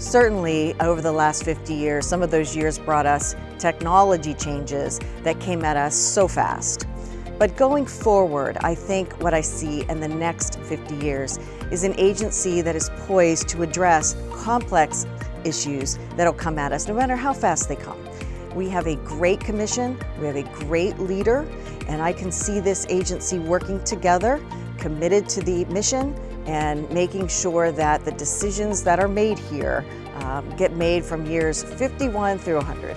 Certainly, over the last 50 years, some of those years brought us technology changes that came at us so fast. But going forward, I think what I see in the next 50 years is an agency that is poised to address complex issues that'll come at us, no matter how fast they come. We have a great commission, we have a great leader, and I can see this agency working together, committed to the mission, and making sure that the decisions that are made here um, get made from years 51 through 100.